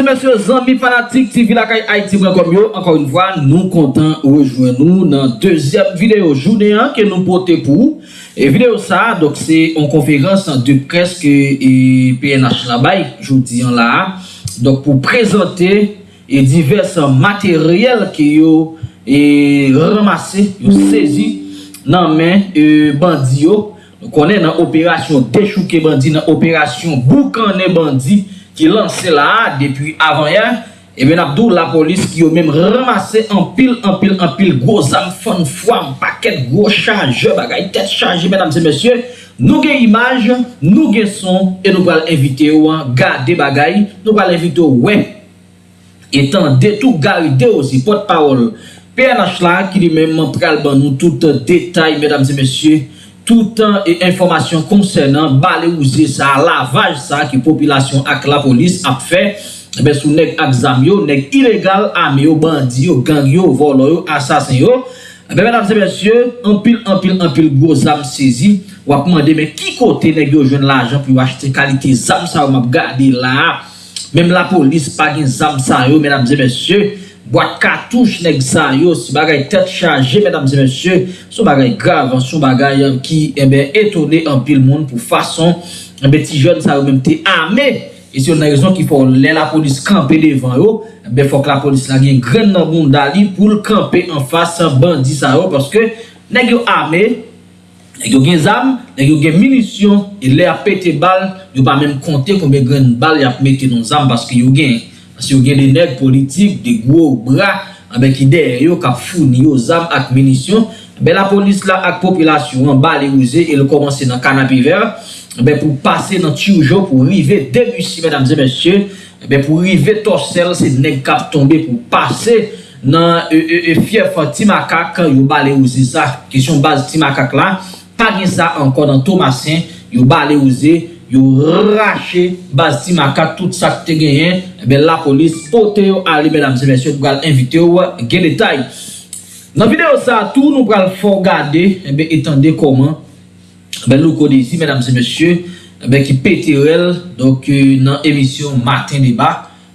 Mesdames et messieurs, zami fanatik TV lakay Haiti.com yo, ankon yon vwa, nou kontan rejouen nou nan deuxième video jounen an ke nou pote pou. E video sa, dok se yon konferans de preske e PNH la euh, bay, joudi an la. Dok pou prezante e divers materyel ki yo e ramase, yo sezi nan men e bandi yo. Konen nan operasyon dechouke bandi, nan operasyon boukane bandi. ki lanse la depi avan yan, e men ap dou la polis ki yo men ramase anpil, anpil, anpil, gwo zam, fon, fwam, paket, gwo chanje, bagay, tet chanje, menam se mesye, nou gen imaj, nou gen son, e nou pal evite ou an, gade bagay, nou pal evite ou we, etan detou garide osi, pot parol, PNH la ki li men man pral ban nou tout detay, menam se mesye, toutan e informasyon konsenant bale ouze sa lavaj sa ki popilasyon ak la polis ap fe be sou nek ak zamyo, nek ilegal amyo, bandiyo, gangyo, voloyo, asasenyo be menam se bensye, anpil, anpil, anpil go zam sezi. Wap mwande men ki kote nek yo jwen la ajan pou wachite kalite zam sa ou map gade la. Mem la polis pa gen zam sa yo menam se bensye boîte cartouche nèg ça yo si bagay tête chargée mesdames et messieurs. Son bagay grave son bagay qui eh ben étonné en pile monde pour façon eh un petit jeune ça même t'es armé. Et c'est une raison qu'il faut laisser la police camper devant yo eh ben faut que la police la gagne grande dans monde d'ali pour camper en face un bandit ça yo parce que nèg yo armé nèg yo gen zam nèg yo gen munitions et les a pété balle yo pas même compter combien de balles y a mettre dans zam parce que yo gen si yo gen de neg politik, de gwo bra, anbe ki der yo ka founi yo zam ak menisyon, anbe la polis la ak populasyon anba le eh ouze e le komanse nan kanapi ver, anbe pou pase nan tiyoujo pou rive debusi, mesdames et messieurs, eh anbe pou rive torsel se neg kap tombe pou pase nan e, euh, e, euh, e euh, fief timakak yo ba le ouze sa, kisyon baz timakak la, pa gen sa ankon nan Thomasin, yo ba le ouze, yo rache basi maka tout sa te genyen, eh ebe la polis pote yo ali, mesdames et messieurs, pou gal invite yo gen detay. Nan video sa, tou nou pral fò gade, ebe eh etande koman, ebe eh nou kode isi, mesdames et messieurs, ebe ki petirel, donk nan euh, emisyon Martin Deba,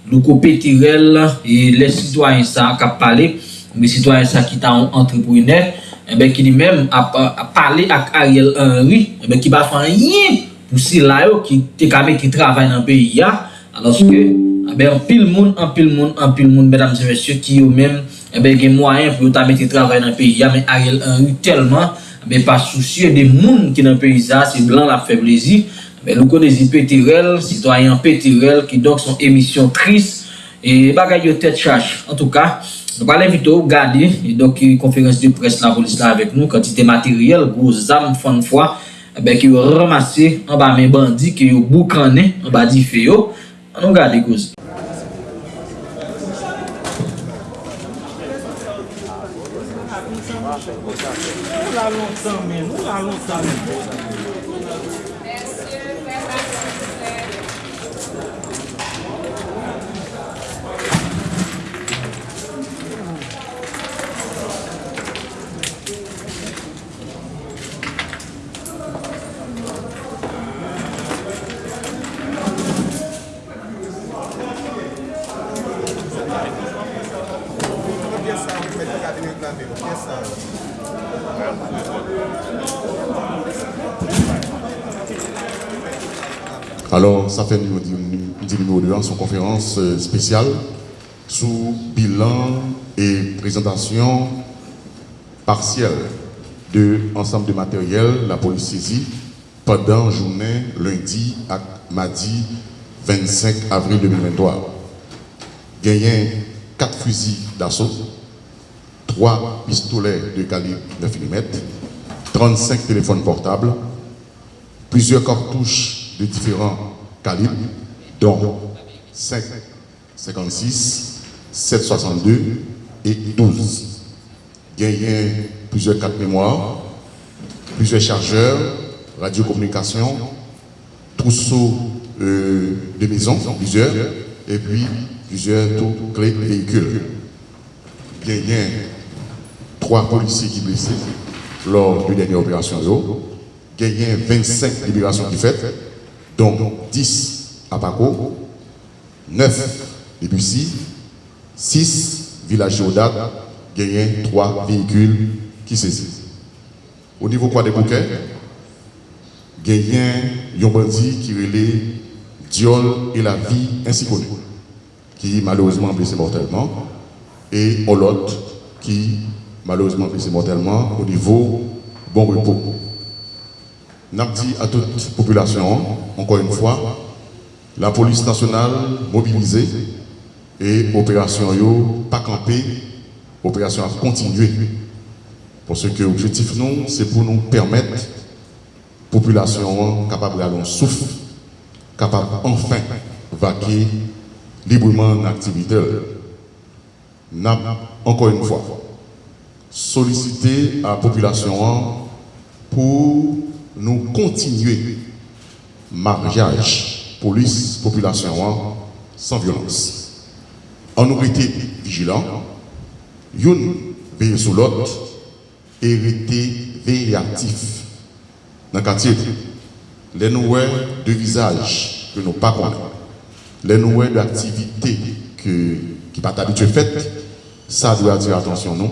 nou ko petirel, e le sitwanyen sa kap pale, ebe sitwanyen sa ki ta an entrepreneur, ebe ki li men ap pale ak Ariel Henry, ebe ki ba fan yin, pou si la yo ki te kame ki travay nan peyi ya, aloske, ebe, eh an pil moun, an pil moun, an pil moun, bedam se mesye ki yo men, eh ebe, gen mwayen pou yo tame ki travay nan peyi ya, men Ariel Henry telman, eh ebe, pa souci de moun ki nan peyi ya, si blan la feblezi, ebe, lou konezi petirel, sitwayan petirel, ki donk son emisyon tris, e bagay yo tet chache, an tou ka, Nou pale vito gade, e do ki konferansi de pres la polis la avek nou, kantite materyel, gwo zam fan fwa, Eh Ebe ki yo ramase an ba men bandi ki yo boukane an ba di feyo. An nou gade kouz. Nou la lontan men, nou la lontan men. Alors, ça fait une numéro 2 en son conférence euh, spéciale sous bilan et présentation partielle de l'ensemble de matériel la police saisie pendant journée lundi à mardi 25 avril 2023. Gagné 4 fusils d'assaut, 3 pistolets de calibre 9 mm, 35 téléphones portables, plusieurs cartouches de différents calibres, dont 5, 56, 762 et 12. Il y a plusieurs cartes mémoire, plusieurs chargeurs, radiocommunication, trousseaux euh, de maison, plusieurs, et puis plusieurs clés de véhicules. A trois policiers qui blessés lors de la dernière opération. Il y a 25 libérations qui faites donc 10 à Paco, 9 Depuis ici, 6 villages géodate gagnent 3 véhicules qui saisissent. Au niveau quoi des bouquets, gagnent un bandit qui relève Diol et la vie ainsi connue, qui malheureusement blessé mortellement, et Olot qui malheureusement blessé mortellement au niveau bon repos. Nous dit à toute la population, encore une fois, la police nationale mobilisée et opération yo pas camper, opération à continuer. Parce que l'objectif nous, c'est pour nous permettre population capable d'aller souffle, capable enfin vaquer librement l'activité. Encore une fois, solliciter la population pour nous continuer mariage police population sans violence. On nous été vigilants, une veille sur l'autre et rester veille actif dans le quartier. Les nouvelles de visage que nous pas connaissons, les nouvelles d'activités qui pas habitué fait, ça doit attirer attention nous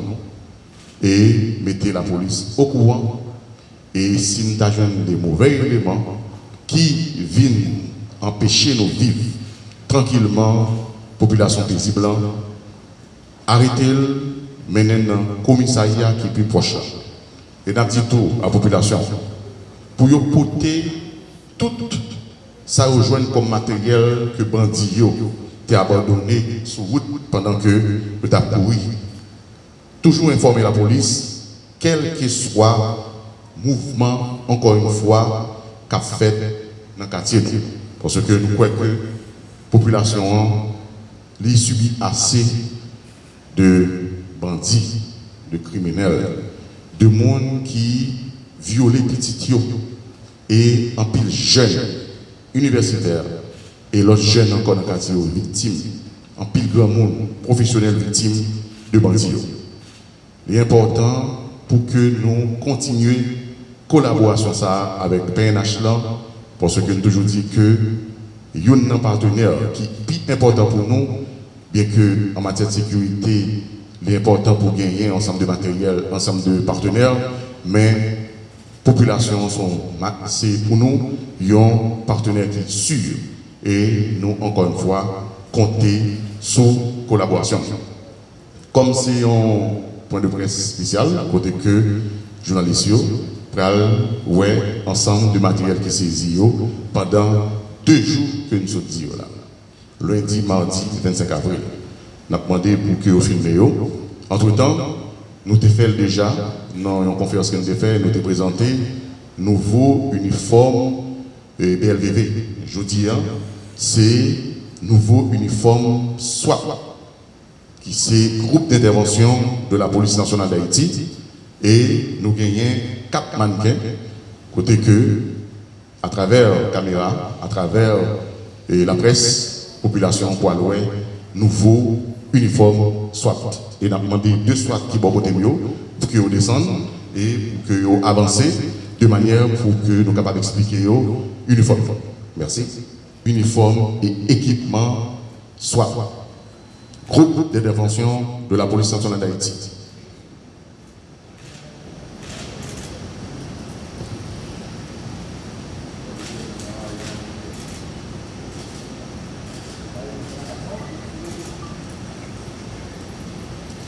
et mettez la police au courant et si nous avons des mauvais éléments qui viennent empêcher nos vivre tranquillement, population paisible, arrêtez-le, menez le commissariat qui est plus proche. Et nous dit tout à la population pour porter tout ça rejoindre comme matériel que bandit t'es abandonné sur route pendant que tu as couru. Toujours informer la police, quel que soit mouvement, encore une fois, qu'a fait dans le quartier. Parce que nous croyons que la population a subi assez de bandits, de criminels, de monde qui violent les petits et en pile jeunes, universitaires, et l'autre jeunes encore dans le quartier, victimes, en pile grand monde, professionnels victimes de bandits. Est important pour que nous continuions collaboration ça avec PNH parce que nous toujours dit que a un partenaire qui est important pour nous, bien que en matière de sécurité, il est important pour gagner ensemble de matériel, ensemble de partenaires, mais population c'est pour nous un partenaire qui est sûr et nous encore une fois compter sur collaboration. Comme c'est un point de presse spécial, côté que journalistes ouais, ensemble de matériel qui saisi pendant deux jours que nous sommes là. Lundi, mardi, 25 avril. Nous avons demandé pour que vous filmiez. Entre-temps, nous avons déjà, dans une conférence que nous avons fait, nous avons présenté nouveau uniforme BLVV. Je dis, hein, c'est nouveau uniforme SWAP, qui c'est groupe d'intervention de la police nationale d'Haïti. Et nous gagnons quatre mannequins, côté que, à travers la caméra, à travers la presse, population Poiloué, nouveau uniforme SWAT. Et nous avons demandé deux SWAT qui vont mieux pour qu'ils descendent et pour qu'ils avancent de manière pour que nous soyons capables d'expliquer uniforme. Merci. Uniforme et équipement SWAT. Groupe d'intervention de la police nationale d'Haïti.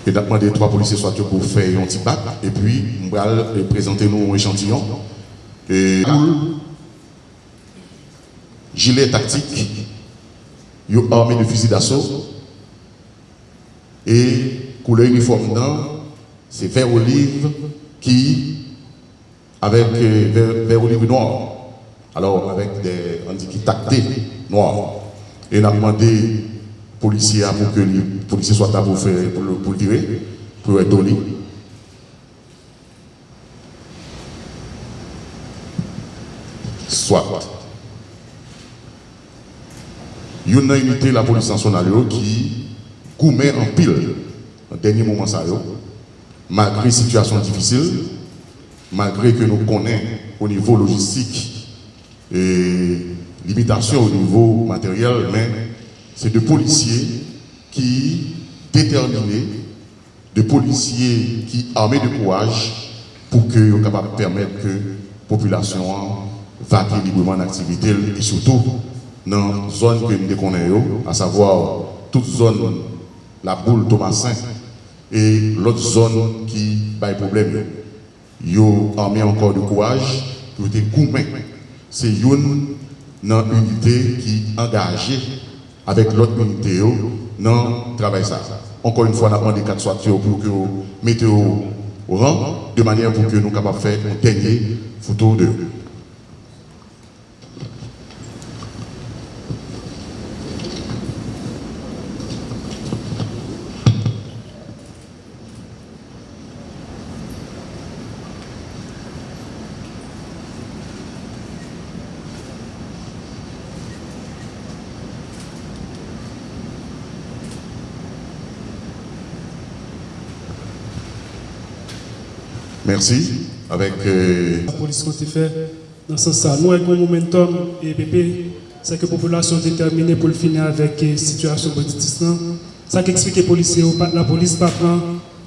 Et demandé trois policiers soit pour faire un petit bac et puis on va présenter nous un échantillon. Et gilet tactique, une armée de fusils d'assaut et couleur uniforme c'est vert olive qui avec euh, vert, olive noir. Alors avec des on dit qui tacté noir. Et on a demandé policiers pour que les policiers soient là pour, le, pour le virer, pour être donné. Soit. Il y a une unité de la police nationale qui met en pile. En dernier moment ça malgré la situation difficile, malgré que nous connaissons au niveau logistique et limitation au niveau matériel, mais c'est de policiers qui déterminés, de policiers qui armés de courage pour que soient capables de permettre que la population vaque librement en activité et surtout dans la zone que nous connaissons, à savoir toute zone, la boule Thomasin et l'autre zone qui a problème. Ils ont encore de courage, ils ont été C'est une unité qui est engagée avec l'autre unité dans le travail. Ça. Encore une fois, on a demandé quatre soit pour que vous mettez au rang, de manière pour que nous soyons capables de faire une dernière photo de Merci. Avec. Euh... La police qu'on fait dans ce sens. Nous, avec un momentum et bébé, c'est que la population est déterminée pour le finir avec la situation banditisme. Ça qui explique que policiers, la police pas prend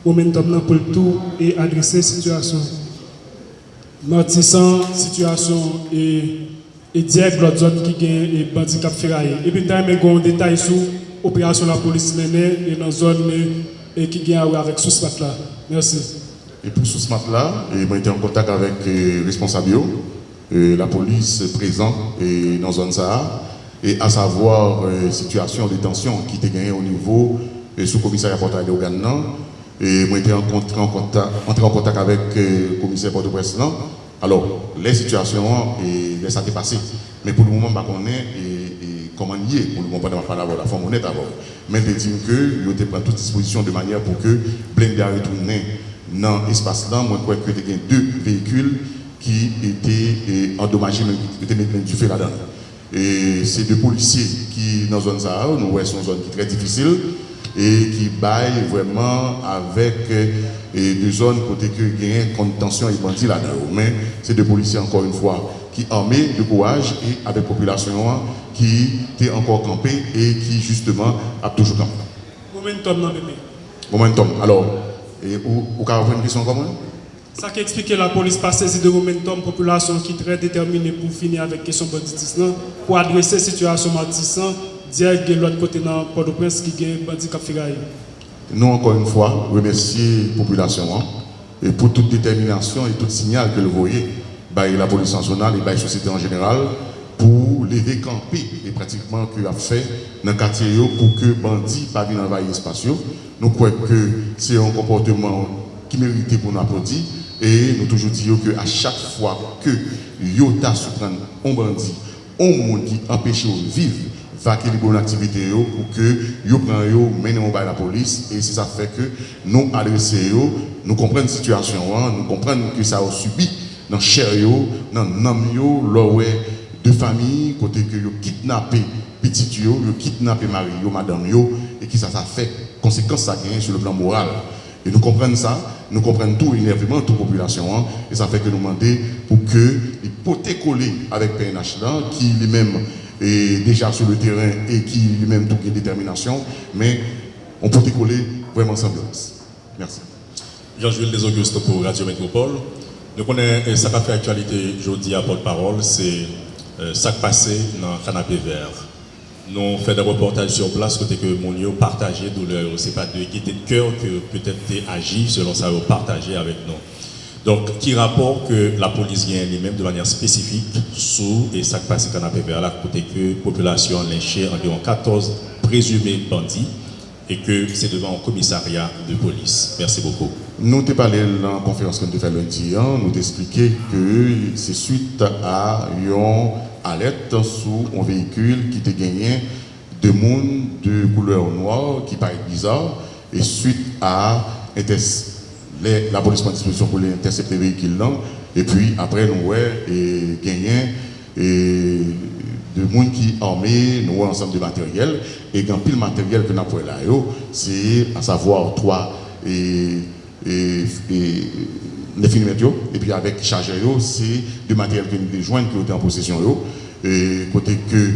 momentum pour tout et adresser la situation. Martissant, situation et, et direct l'autre zone qui gagne et bandit cap ferraille. Et puis, il y a un détail sur l'opération de la police menée et dans la zone et qui gagne avec sous là. Merci. Et pour ce matin-là, j'ai été en contact avec les responsables, la police présente dans la zone Sahara, et à savoir la situation de tension qui était gagnée au niveau du sous-commissariat portail de Ghana. Et j'ai été entré en contact, en contact avec le commissaire Port-au-Prince. Alors, les situations, et, ça s'est passé. Mais pour le moment, on est et, comment lier pour le moment, pas parler la forme honnête d'abord. Mais je dis que je pris toute disposition de manière pour que Blende a dans l'espace-là, moi, je crois que y a deux véhicules qui étaient eh, endommagés, qui étaient du feu là-dedans. Et c'est deux policiers qui, dans la zone Sahara, nous voyons une zone qui est très difficile et qui baillent vraiment avec eh, deux zones côté que une contention et bandits là-dedans. Mais c'est deux policiers, encore une fois, qui armés de courage et avec la population qui était encore campée et qui, justement, a toujours campé. Momentum, non, Momentum. Alors, Et ou ka ouvrir une question comme Ça qui explique que la police pas saisie de momentum, population qui est très déterminée pour finir avec question banditisme, pour adresser la situation banditisme, dire que l'autre côté dans Port-au-Prince qui est bandit cap Nous, encore une fois, remercier la population hein, et pour toute détermination et tout signal que le voyez par la police nationale et par la société en général pour lever camper et pratiquement que a fait dans le quartier pour que bandits ne pas venir envahir l'espace. Nous croyons que c'est un comportement qui mérite pour nous applaudir. Et nous toujours disons qu'à chaque fois que Yota soutient un bandit, un monde qui empêche de vivre, va qu'il bonne activité pour que yo prend yo mène par la police. Et c'est ça fait que nous adresser yo nous comprenons la situation nous comprenons que ça a subi dans chair yo dans nam yo de famille côté que yo kidnappé petit yo yo kidnappé mari yo madame yo. Et qui ça, fait conséquence ça gagne sur le plan moral. Et nous comprenons ça, nous comprenons tout l'énervement de toute population, hein, et ça fait que nous demandons pour que les potés collés avec PNH qui lui-même est déjà sur le terrain et qui lui-même tout une détermination, mais on peut coller vraiment sans violence. Merci. Jean-Jules Desaugustes pour Radio Métropole. Nous connaissons ça va faire actualité aujourd'hui à porte-parole, c'est euh, ça qui passé dans le canapé vert. Nous fait des reportages sur place côté que mon lieu partagé douleur. C'est pas de guider de cœur que peut-être agi selon ça partagé avec nous. Donc, qui rapporte que la police vient elle-même de manière spécifique sous et ça passe canapé vert là côté que la population lynchée environ 14 présumés bandits et que c'est devant un commissariat de police. Merci beaucoup. Nous avons parlé dans la conférence que nous avons fait lundi, hein. nous expliqué que c'est suite à une alerte sur un véhicule qui était gagné de monde de couleur noire qui paraît bizarre et suite à la police prend disposition pour intercepter le véhicule là et puis après nous avons gagné et de monde qui armé nous ensemble de matériel. Et quand pile matériel que nous avons là c'est à savoir trois et, et, et les et puis avec chargeur, c'est du matériel que nous joindre qui ont en possession. Et côté que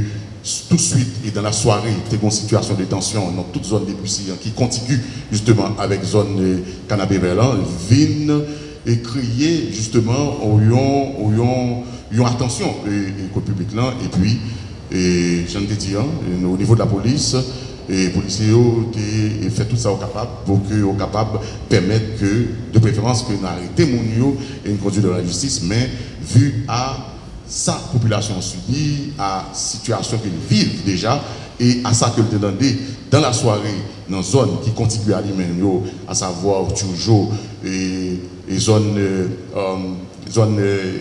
tout de suite et dans la soirée, a une situation de tension dans toute zone des qui contigue justement avec zone de canapé verlan, viennent et crier justement yon attention au public là et puis et ai dit hein, au niveau de la police et les policiers ont fait tout ça au capable pour que au capable permettre que de préférence que nous arrêtions et une conduite de la justice mais vu à sa population subit à situation qu'ils vivent déjà et à ça que le demandé dans la soirée dans une zone qui continue à lui-même à savoir toujours et, et zone euh, euh, zone euh,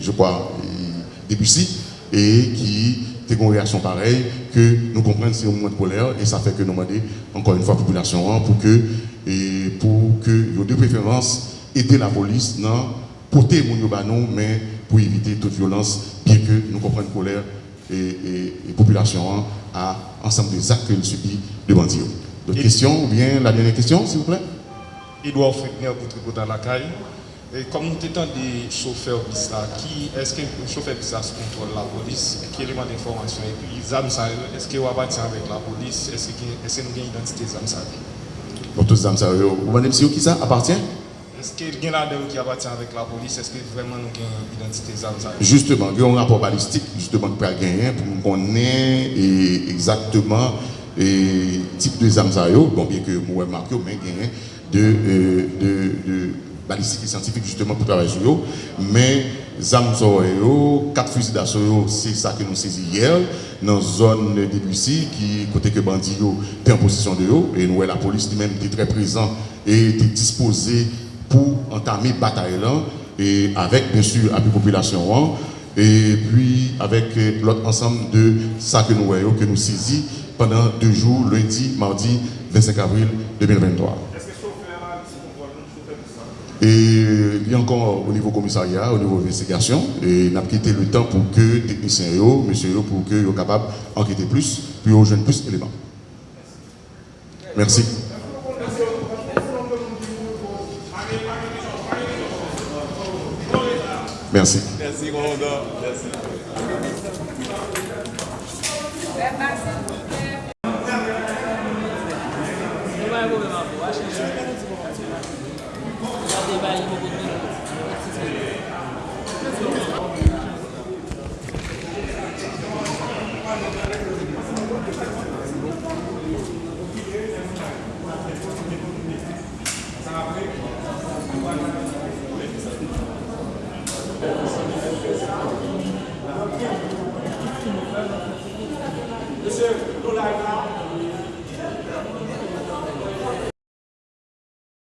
je crois euh, Debussy et qui a une réaction pareille, que nous comprenons c'est un moment de colère et ça fait que nous demandons encore une fois la population pour que, et pour que, de préférence, aider la police dans porter mon mais pour éviter toute violence, bien que nous comprenions la colère et, la population à ensemble des actes qu'elle subit de bandits. D'autres questions ou bien la dernière question, s'il vous plaît? Edouard Fréquenier, votre à la caille. Kom nou te tan de chofer Bissa, ki eske chofer Bissa sou kontrol la polis, ki eleman de informasyon, epi zam sa yo, eske wabati anvek la polis, eske nou gen identite zam sa yo? Bon, tout zam sa yo, wanem si yo ki sa apartyen? Eske gen la de yo ki abati anvek la polis, eske vreman nou gen identite zam sa yo? Justeman, gen yon rapor balistik, justeman ki pre genyen, pou konen, e exactement, e tip de zam sa yo, bon, bien ke mwen marke yo, men genyen, de, de, de, de balistique scientifique justement pour travailler sur eux. Mais ZAMSO, quatre fusils d'assaut, c'est ça que nous saisissons hier dans la zone de Bussy, qui côté que bandits étaient en position de eux. Et nous, la police même était très présente et était disposée pour entamer la bataille et avec bien sûr la population. Et puis avec l'autre ensemble de ça que nous voyons, que nous saisissons pendant deux jours, lundi, mardi 25 avril 2023. Et il y a encore au niveau commissariat, au niveau investigation, et avons quitté le temps pour que les techniciens, monsieur, pour que soient capables d'enquêter plus, puis aux jeunes plus d'éléments. Merci. Merci. Merci, Merci. Monsieur, Thank you.